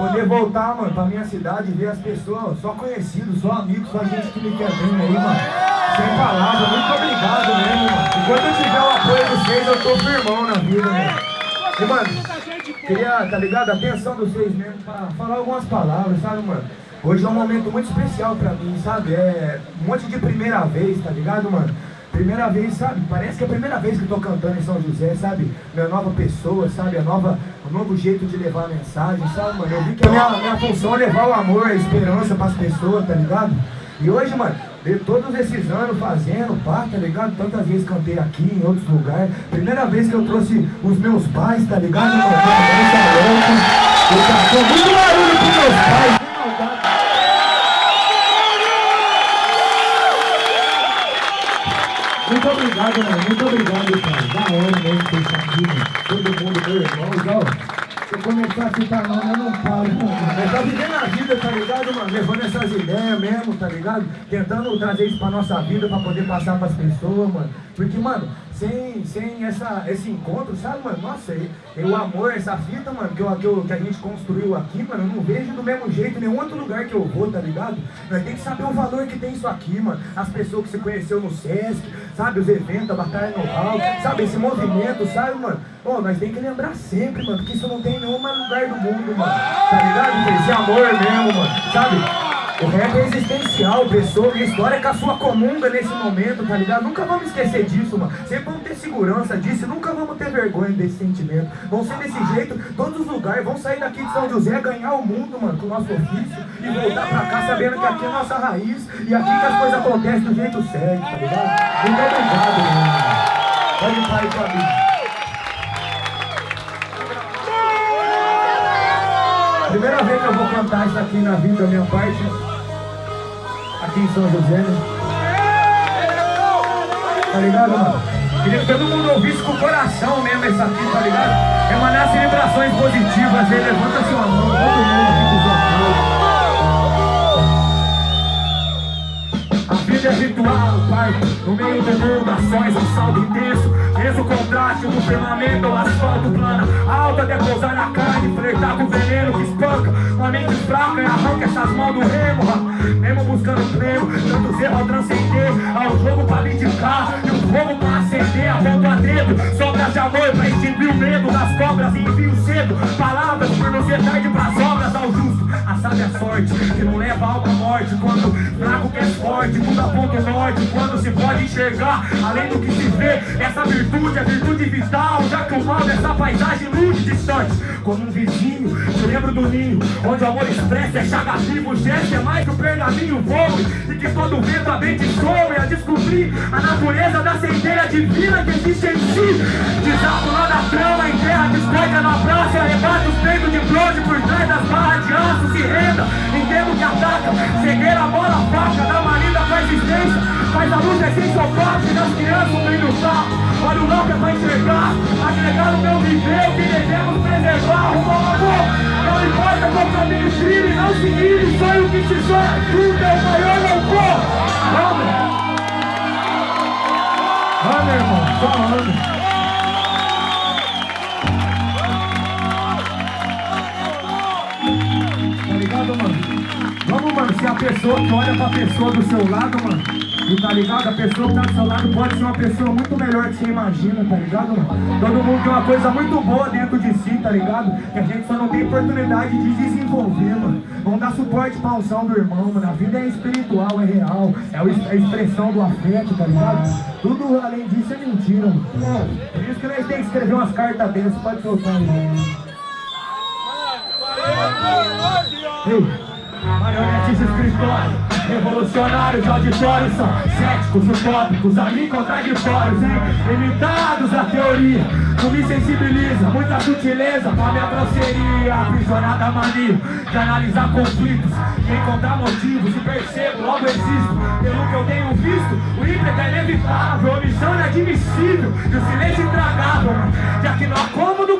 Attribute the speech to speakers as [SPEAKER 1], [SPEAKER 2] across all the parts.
[SPEAKER 1] poder voltar, mano, pra minha cidade, ver as pessoas, só conhecidos, só amigos, só gente que me quer bem aí, mano. Sem palavras, muito obrigado mesmo, mano. Enquanto eu tiver o apoio de vocês, eu tô firmão na vida, mano. E, mano, queria, tá ligado? A atenção de vocês mesmo pra falar algumas palavras, sabe, mano? Hoje é um momento muito especial pra mim, sabe? É um monte de primeira vez, tá ligado, mano? Primeira vez, sabe? Parece que é a primeira vez que eu tô cantando em São José, sabe? Minha nova pessoa, sabe? A nova, o novo jeito de levar a mensagem, sabe, mano? Eu vi que a minha, minha função é levar o amor, a esperança pras pessoas, tá ligado? E hoje, mano, de todos esses anos fazendo, pá, tá ligado? Tantas vezes cantei aqui, em outros lugares. Primeira vez que eu trouxe os meus pais, tá ligado? Eu tá muito barulho pros meus pais, Muito obrigado, mano. Muito obrigado, cara. Da hora mesmo ter isso aqui, mano. Todo mundo, meu irmão, igual. Se eu começar a citar nome, eu não paro, mano. Mas tá vivendo a vida, tá ligado, mano? Levando essas ideias mesmo, tá ligado? Tentando trazer isso pra nossa vida, pra poder passar pras pessoas, mano. Porque, mano, sem, sem essa, esse encontro, sabe, mano? Nossa, o amor, essa fita, mano, que, eu, que, eu, que a gente construiu aqui, mano, eu não vejo do mesmo jeito em nenhum outro lugar que eu vou, tá ligado? Nós tem que saber o valor que tem isso aqui, mano. As pessoas que você conheceu no Sesc, sabe, os eventos, a Batalha no Hall, sabe, esse movimento, sabe, mano? Pô, nós tem que lembrar sempre, mano, que isso não tem em nenhum lugar do mundo, mano. Tá ligado? Esse amor mesmo, mano, sabe? O rap é existencial, pessoa, minha história é com a sua comunga nesse momento, tá ligado? Nunca vamos esquecer disso, mano. Sempre vamos ter segurança disso, nunca vamos ter vergonha desse sentimento. Vão ser desse jeito, todos os lugares, vão sair daqui de São José, ganhar o mundo, mano, com o nosso ofício e voltar pra cá sabendo que aqui é a nossa raiz e aqui que as coisas acontecem do jeito certo, tá ligado? Muito obrigado, mano. Pode ir para aí, família. Primeira vez que eu vou cantar isso aqui na vida da minha parte, aqui em São José, né? Tá ligado, mano? Queria que todo mundo ouvisse com o coração mesmo essa aqui, tá ligado? Emanasse vibrações positivas aí, levanta sua mão, todo mundo aqui vida é ritual, pai, no meio do mundo, ações, um saldo intenso. Mesmo contraste, um firmamento, o asfalto plana Alta até pousar na carne, flertar com veneno que espanca. Uma mente fraca e arranca essas mãos do remo Mesmo buscando prêmio, tantos erros ao transcender. Ao jogo pra vindicar e o fogo pra acender. A ponto a dedo, sobras de amor pra extinguir o medo. Das cobras e envio cedo. Palavras por não ser tarde pras obras ao justo A sábia sorte, que não leva a alma à morte. Quando fraco que é forte, muda ponto norte. Quando se pode enxergar, além do que se vê Essa virtude é virtude vital. Já que o mal dessa paisagem lude distante. Como um vizinho, te lembro do ninho Onde o amor expressa é chaga vivo gesto é mais que o pergaminho voe E que todo vento abençoe A descobrir a natureza da centelha divina que existe em si. Desato lá na trama, em terra discórdia na praça E arrebata os peitos de bronze por trás das barras de Luz essência parte das crianças brilho tá Olha o não que é pra enxergar Agregar no meu viver o que devemos preservar Rumo ao amor. Não importa qual caminho trilhe Não se ire, sonho que se sonha Tudo é o maior louvor Vamos Vamos irmão, só anda Tá ligado, mano? Vamos, mano, se a pessoa que olha pra pessoa do seu lado, mano E tá ligado? A pessoa que tá do seu lado pode ser uma pessoa muito melhor que você imagina, tá ligado, mano? Todo mundo tem uma coisa muito boa dentro de si, tá ligado? Que a gente só não tem oportunidade de desenvolver, mano Vamos dar suporte pra unção do irmão, mano A vida é espiritual, é real É a expressão do afeto, tá ligado? Tudo além disso é mentira, mano Por isso que nós temos que escrever umas cartas dessas, pode soltar aí. Ei, marionetes escritórios, revolucionários de auditório São céticos, utópicos, a mim contraditórios, hein? Limitados à teoria, não me sensibiliza Muita sutileza pra minha grosseria Aprisionada a mania de analisar conflitos E encontrar motivos e percebo, logo existo Pelo que eu tenho visto, o ímpeto é inevitável omissão é inadmissível e o silêncio intragável Já que não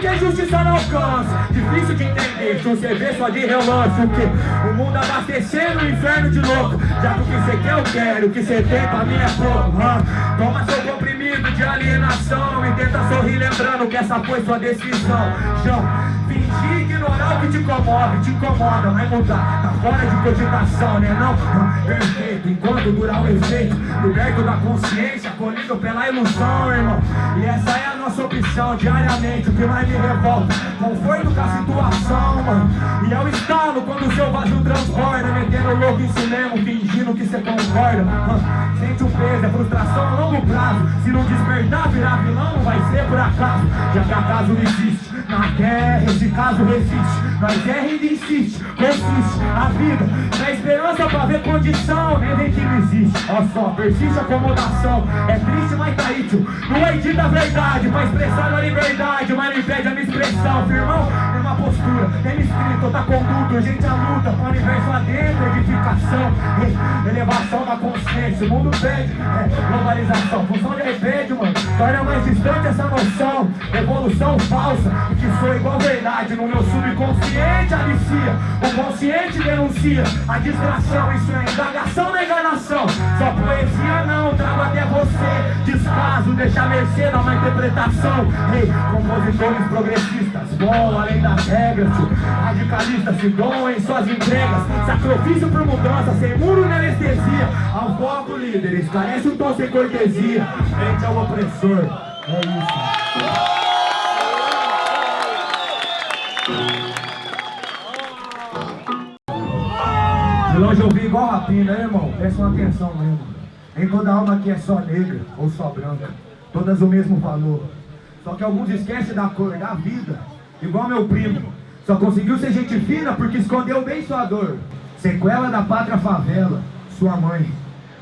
[SPEAKER 1] que a justiça não alcança Difícil de entender, se você vê só de relance O que? O mundo abastecendo o inferno de louco Já que o que você quer eu quero, o que você tem pra mim é pouco? Toma seu comprimido de alienação E tenta sorrir lembrando que essa foi sua decisão João, Fingir ignorar o que te comove, te incomoda, vai mudar. Tá fora de cogitação, né não? Perfeito, enquanto durar o efeito. Liberto da consciência, colhido pela ilusão, irmão. E essa é a nossa opção, diariamente, o que mais me revolta. Conforto com a situação, mano. E é o estalo quando o seu vazio transborda. Metendo louco em mesmo, fingindo que você concorda. Sente o peso, é frustração a longo prazo. Se não despertar, virar vilão, não vai ser por acaso. Já que acaso existe. Na guerra, esse caso resiste. Nós é ainda insiste, consiste a vida. Na esperança pra ver condição, nem vem que não existe. Ó só, persiste a acomodação. É triste, mas tá aí. Não é dita a verdade, pra expressar a liberdade. Mas não impede a minha expressão, firmão. É uma postura, é escrito, outra conduta. Gente a luta, pro universo adentro, edificação. Elevação da consciência, o mundo pede. É, globalização, função de repente, mano. Torna mais distante essa noção. Evolução falsa, que sou igual verdade. No meu subconsciente alicia. O consciente denuncia a distração. Isso é indagação na enganação. Só poesia não, trago até você. Descaso, deixa mercê da má interpretação. Ei, compositores progressistas, bom além das regras. Radicalistas se doam em suas entregas. Sacrifício por mudança, sem muro nem anestesia. Ao foco, líderes, carece um tom sem cortesia. Frente ao opressor. É isso. Longe eu vi igual rapina, né, irmão? Prestam atenção mesmo. Nem toda alma aqui é só negra ou só branca. Todas o mesmo valor. Só que alguns esquecem da cor, da vida. Igual meu primo. Só conseguiu ser gente fina porque escondeu bem sua dor. Sequela da pátria favela, sua mãe.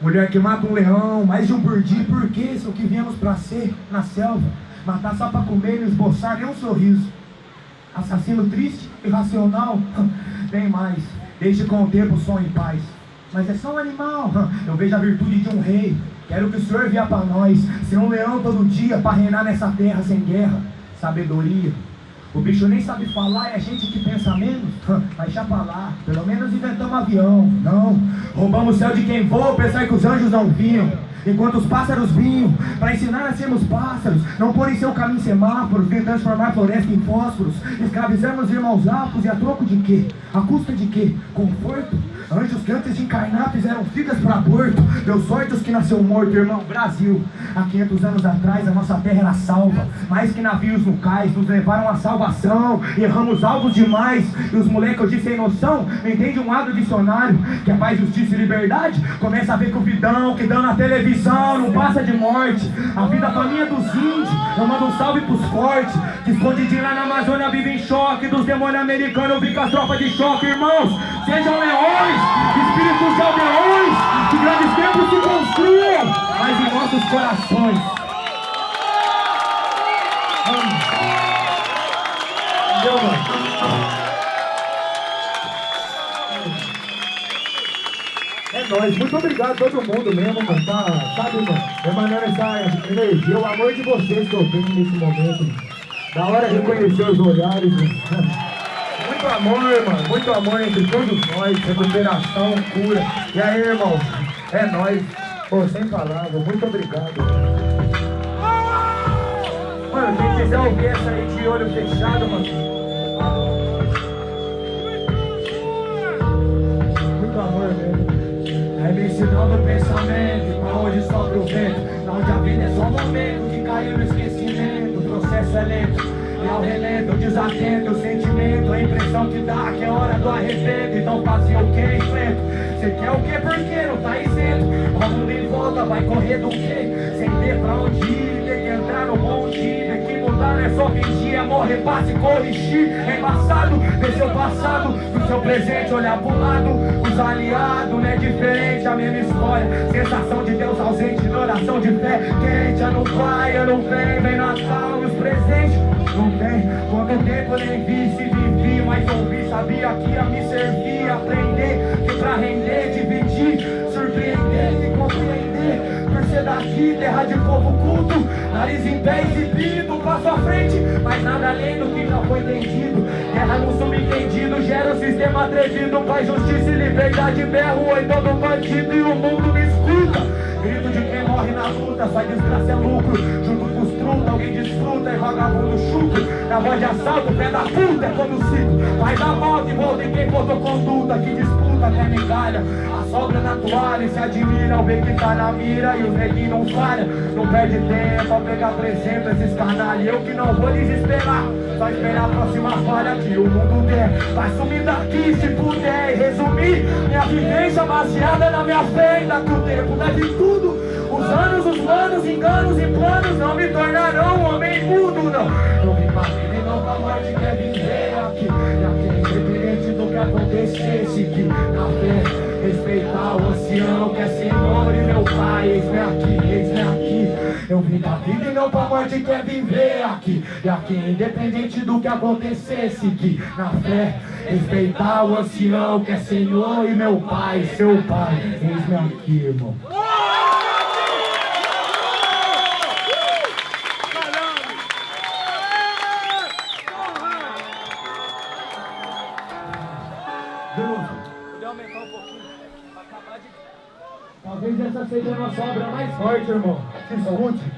[SPEAKER 1] Mulher que mata um leão, mais de um por. Por que isso que viemos pra ser na selva? Matar só pra comer e não esboçar nem um sorriso. Assassino triste, irracional, nem mais. Deixe com o tempo som em paz. Mas é só um animal. Eu vejo a virtude de um rei. Quero que o Senhor vier para nós. Ser um leão todo dia para reinar nessa terra sem guerra. Sabedoria. O bicho nem sabe falar, é a gente que pensa menos. Deixa pra lá, pelo menos inventamos avião. Não, roubamos o céu de quem voa, pensar que os anjos não vinham. Enquanto os pássaros vinham para ensinar a sermos pássaros, não pôr em seu caminho semáforos, nem transformar floresta em fósforos, escravizamos irmãos afros e a troco de quê? A custa de quê? Conforto? Anjos que antes de encarnar fizeram filhas para aborto. Deu sorte os que nasceu morto, irmão. Brasil, há 500 anos atrás a nossa terra era salva. Mais que navios no cais nos levaram à salvação. Erramos alvos demais. E os moleques hoje sem noção não entendem um lado dicionário. Que é paz, justiça e liberdade. Começa a ver que o vidão que dão na televisão não passa de morte. A vida faminha dos índios. Eu mando um salve pros fortes. Que escondidinho lá na Amazônia vive em choque. Dos demônios americanos vi com as tropas de choque, irmãos. Sejam leões, espíritos de aldeões, que grandes templos se construam, mas em nossos corações. Mano? É nóis, muito obrigado a todo mundo mesmo, mano, tá, sabe, mano, emanando essa energia, o amor de vocês que eu tenho nesse momento, da hora reconhecer os olhares, mano. Muito amor, mano. Muito amor entre todos nós. Recuperação, cura. E aí, irmão? É nóis. Pô, sem palavras. Muito obrigado. Mano, quem quiser ouvir essa aí de olho fechado, mano. Ensinando o pensamento. Pra onde sopra o vento. Onde a vida é só um momento de cair no esquecimento. O processo é lento. E ao relento, desatento, o sentimento, a impressão que dá que é hora do arrependo. Então fazer o que enfrento? Você quer o que? Porque não tá isento. O mundo em volta vai correr do quê? Sem ter pra onde ir, não é só fingir, é morrer, passe, corrigir. É embaçado, ver seu passado, do seu presente, olhar pro lado. Os aliados, não é diferente, a mesma história. Sensação de Deus ausente, oração de fé quente. Ano vai, ano vem, vem Natal e os presentes não tem Quanto tempo nem vi, se vivi Mas ouvi, sabia que ia me servir Aprender, que pra render, dividir Surpreender e compreender Por ser daqui, terra de povo culto Nariz em pé exibido, passo à frente Mas nada além do que já foi entendido Guerra no subentendido, gera um sistema atrevido Paz, justiça e liberdade, berro Oi todo bandido e o mundo me escuta. Grito de quem morre na luta, só desgraça é lucro. Junto desfruta, alguém desfruta e vagabundo chuta. Na voz de assalto, pé da puta é como cito. Vai dar moto e volta em quem botou conduta, que disputa até migalha. A sobra na toalha e se admira ao ver que tá na mira e o neguinho não falha. Não perde tempo ao pegar presente esses canalhas. Eu que não vou desesperar, só esperar a próxima falha que o mundo der. Vai sumir daqui se puder e resumir minha vivência baseada na minha fé. Ainda que o tempo leve tudo. Os anos, os planos, enganos e planos não me tornarão um homem mudo, não. Eu vim pra vida e não pra morte, quer viver aqui. E aqui, independente do que acontecesse, que na fé respeitar o oceano que é Senhor e meu Pai. Eis-me aqui, eis-me aqui. Eu vim pra vida e não pra morte, quer viver aqui. E aqui, independente do que acontecesse, que na fé respeitar o ancião que é Senhor e meu Pai, seu Pai. Eis-me aqui, irmão. Forte, irmão. Se escute.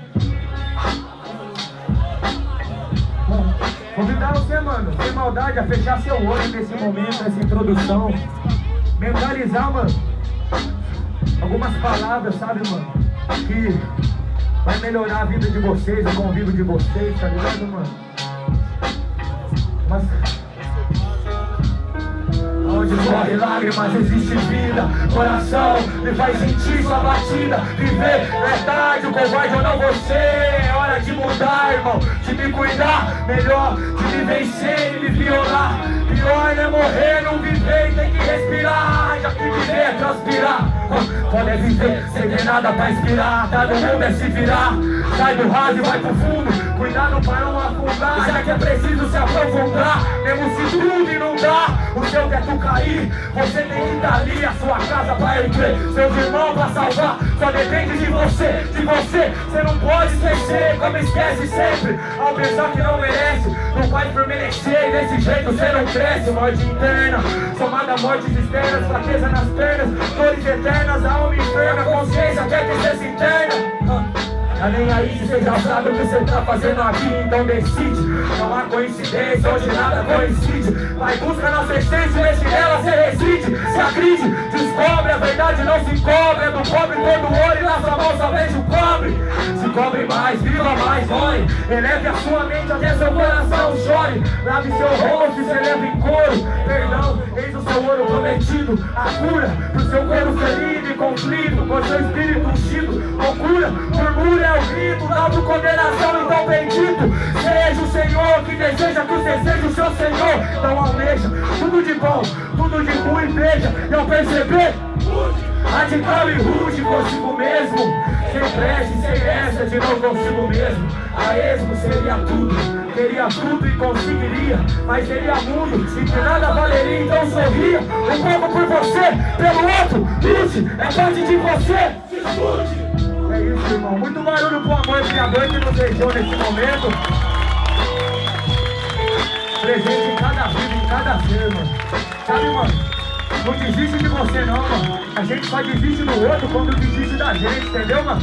[SPEAKER 1] Convidar você, mano, sem maldade, a fechar seu olho nesse momento, nessa introdução. Mentalizar, mano, algumas palavras, sabe, mano, que vai melhorar a vida de vocês, o convívio de vocês, tá ligado, mano? Mas Onde corre lágrimas existe vida. Coração me faz sentir sua batida. Viver verdade, o covarde ou não você. É hora de mudar, irmão De me cuidar melhor De me vencer e me violar. Pior é morrer, não viver e tem que respirar. Já que viver é transpirar Pode viver sem ter nada pra inspirar. Tá no mundo é se virar Sai do raso e vai pro fundo. Cuidado para não afundar Já que é preciso se aprofundar. Mesmo se tudo inundar O seu teto cair. Você tem que estar ali A sua casa vai erguer. Seus irmãos pra salvar Só depende de você De você. Você não pode esquecer Como esquece sempre. Ao pensar que não merece Não por merecer E desse jeito você não cresce. Morte interna Somada a mortes externas Fraqueza nas pernas Dores eternas. Alma enferma Consciência quer que você se interna Tá nem aí se você já sabe o que você tá fazendo aqui Então decide, não há coincidência Onde nada coincide. Vai busca nossa essência, vê se nela você reside. Se agride, descobre, a verdade não se cobre É do pobre todo ouro cobre mais, viva mais, ore Eleve a sua mente até seu coração chore. Lave seu rosto e celebra em coro. Perdão, eis o seu ouro prometido. A cura pro seu corpo ferido e conflito Com seu espírito ungido Loucura, murmúria é o grito da condenação, então bendito. Seja o Senhor que deseja que você seja o seu Senhor. Então almeja tudo de bom, tudo de ruim, veja E ao perceber, radical e rude consigo mesmo. Sem prece, sem essa de não consigo mesmo. A esmo seria tudo. Teria tudo e conseguiria, mas seria mundo E que nada valeria, então sorria. Um pouco por você, pelo outro, lute É parte de você, se é isso, irmão. Muito barulho pro amor criador que nos deixou nesse momento. Presente em cada vida, em cada ser, mano. Sabe, mano? Não desiste de você não, mano. A gente só desiste do outro quando desiste da gente, entendeu, mano?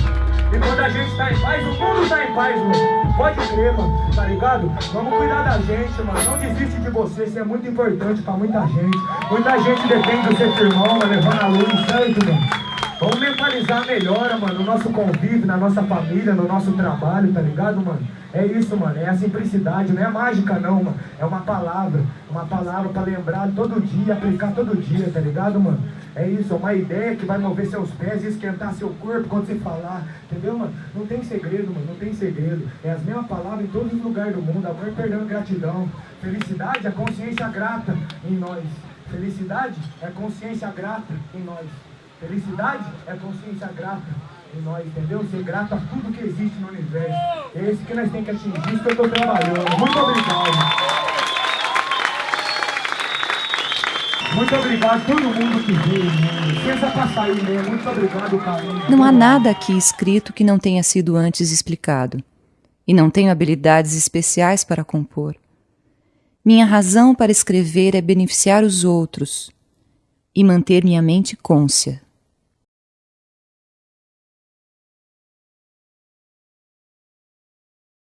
[SPEAKER 1] E quando a gente tá em paz, o mundo tá em paz, mano. Pode crer, mano, tá ligado? Vamos cuidar da gente, mano. Não desiste de você, isso é muito importante pra muita gente. Muita gente depende do seu irmão, mano, levando a luz, certo, mano? Vamos mentalizar melhor, mano, no nosso convívio, na nossa família, no nosso trabalho, tá ligado, mano? É isso, mano, é a simplicidade, não é mágica não, mano. É uma palavra, uma palavra pra lembrar todo dia, aplicar todo dia, tá ligado, mano? É isso, é uma ideia que vai mover seus pés e esquentar seu corpo quando você falar, entendeu, mano? Não tem segredo, mano, não tem segredo. É as mesmas palavras em todos os lugares do mundo, amor, perdão gratidão. Felicidade é consciência grata em nós. Felicidade é consciência grata em nós. Felicidade é consciência grata em nós, entendeu? Ser grato a tudo que existe no universo. É esse que nós temos que atingir, isso que eu estou trabalhando. Muito obrigado. Muito obrigado a todo mundo que veio, né? Licença para sair, né? Muito obrigado, carinho.
[SPEAKER 2] Não há nada aqui escrito que não tenha sido antes explicado. E não tenho habilidades especiais para compor. Minha razão para escrever é beneficiar os outros e manter minha mente côncia